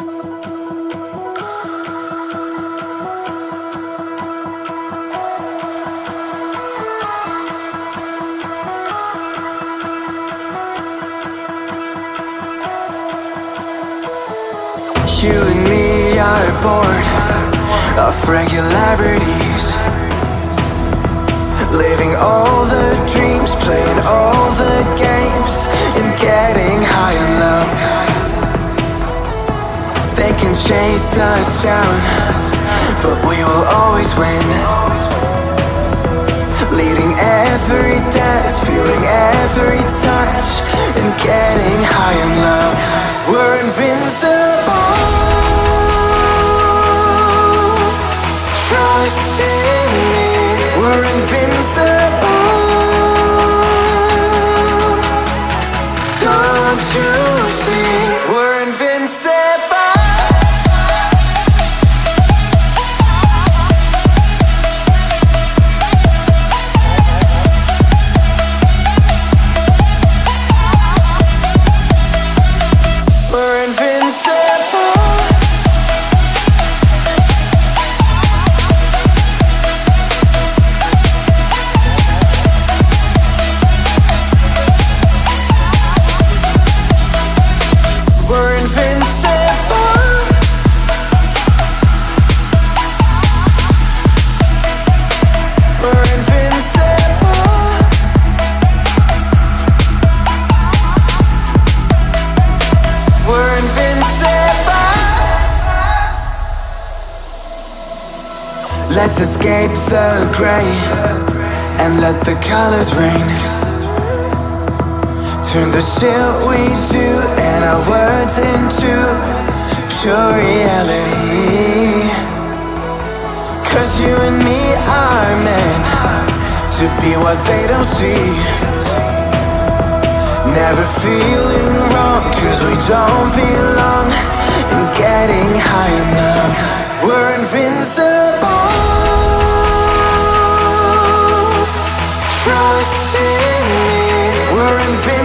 You and me are bored of regularities. Living all the dreams, playing all chase us down But we will always win. Leading every dance, feeling every touch And getting high on love. We're invincible. Trust in me. We're invincible invincible Let's escape the gray And let the colors rain. Turn the shit we do and our words into pure reality. Cause you and me are meant to be what they don't see Never feeling wrong cause we don't belong And getting high love We're invincible. Trust in me. We're invincible